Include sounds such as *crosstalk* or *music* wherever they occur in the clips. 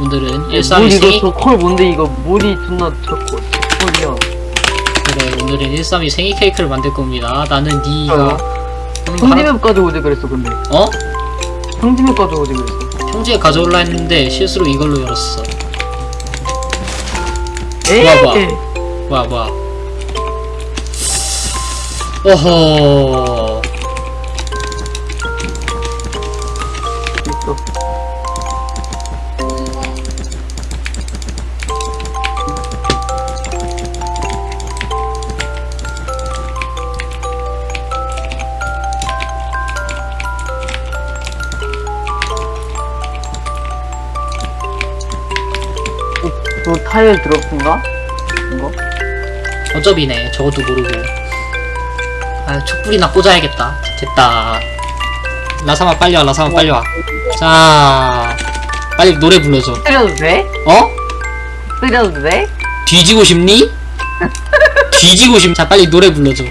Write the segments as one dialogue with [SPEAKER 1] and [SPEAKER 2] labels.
[SPEAKER 1] 오늘은 물132
[SPEAKER 2] 이거
[SPEAKER 1] 생일
[SPEAKER 2] 저콜 뭔데 이거 물이 존나 저콜 저콜이야
[SPEAKER 1] 그래 오늘은 132 생일 케이크를 만들 겁니다. 나는 니가.
[SPEAKER 2] 어. 형집에 가져오지 그랬어 근데.
[SPEAKER 1] 어?
[SPEAKER 2] 형집에 가져오지 그랬어.
[SPEAKER 1] 형제에 가져올라 했는데 실수로 이걸로 열었어.
[SPEAKER 2] 에이!
[SPEAKER 1] 뭐야, 뭐야
[SPEAKER 2] 어, 저 타일 드롭인가? 이거?
[SPEAKER 1] 어차피네 저것도 모르고 아 촛불이나 꽂아야겠다 됐다 라사마 빨리 와 라사마 빨리 와자 빨리 노래 불러줘
[SPEAKER 2] 때려도 돼?
[SPEAKER 1] 어?
[SPEAKER 2] 때려도 돼?
[SPEAKER 1] 뒤지고 싶니? 뒤지고 싶. 자 빨리 노래 불러줘.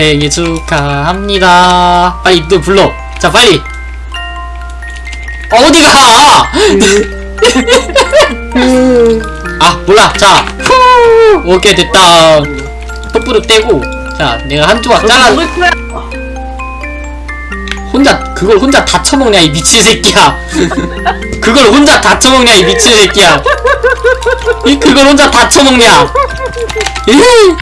[SPEAKER 1] 생일 축하합니다. 빨리 너 불러. 자 빨리. 어, 어디가? *laughs* 아 몰라. 자. 후. 오케이 됐다. 촛불을 떼고. 자 내가 한 조각 잘라.
[SPEAKER 2] 거야?
[SPEAKER 1] 혼자 그걸 혼자 다 처먹냐 이 미친 새끼야. 그걸 혼자 다 처먹냐 이 미친 새끼야. 이 그걸 혼자 다 처먹냐. 이